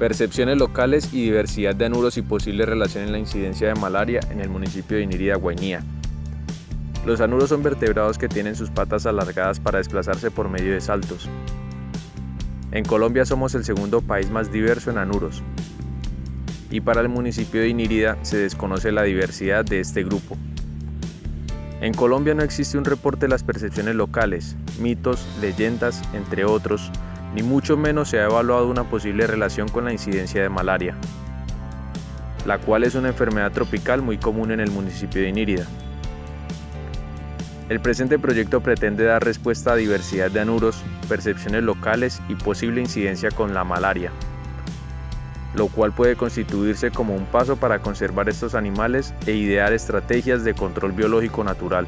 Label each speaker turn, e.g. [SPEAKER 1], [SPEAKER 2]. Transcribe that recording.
[SPEAKER 1] Percepciones locales y diversidad de anuros y posible relación en la incidencia de malaria en el municipio de Inírida, Guainía. Los anuros son vertebrados que tienen sus patas alargadas para desplazarse por medio de saltos. En Colombia somos el segundo país más diverso en anuros, y para el municipio de Inírida se desconoce la diversidad de este grupo. En Colombia no existe un reporte de las percepciones locales, mitos, leyendas, entre otros, ni mucho menos se ha evaluado una posible relación con la incidencia de malaria, la cual es una enfermedad tropical muy común en el municipio de Inírida. El presente proyecto pretende dar respuesta a diversidad de anuros, percepciones locales y posible incidencia con la malaria, lo cual puede constituirse como un paso para conservar estos animales e idear estrategias de control biológico natural.